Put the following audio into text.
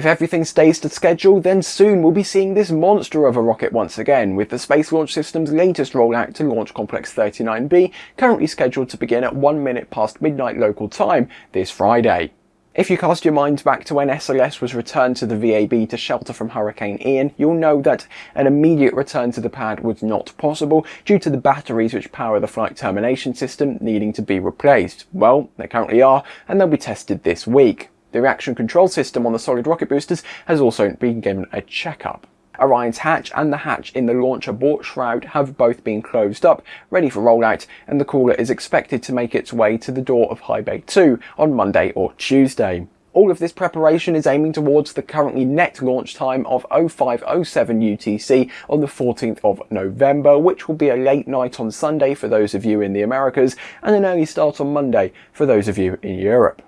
If everything stays to schedule, then soon we'll be seeing this monster of a rocket once again, with the Space Launch System's latest rollout to Launch Complex 39B currently scheduled to begin at 1 minute past midnight local time this Friday. If you cast your minds back to when SLS was returned to the VAB to shelter from Hurricane Ian, you'll know that an immediate return to the pad was not possible due to the batteries which power the flight termination system needing to be replaced. Well, they currently are, and they'll be tested this week. The reaction control system on the solid rocket boosters has also been given a checkup. Orion's hatch and the hatch in the launch abort shroud have both been closed up, ready for rollout, and the crawler is expected to make its way to the door of High Bay 2 on Monday or Tuesday. All of this preparation is aiming towards the currently net launch time of 0507 UTC on the 14th of November, which will be a late night on Sunday for those of you in the Americas and an early start on Monday for those of you in Europe.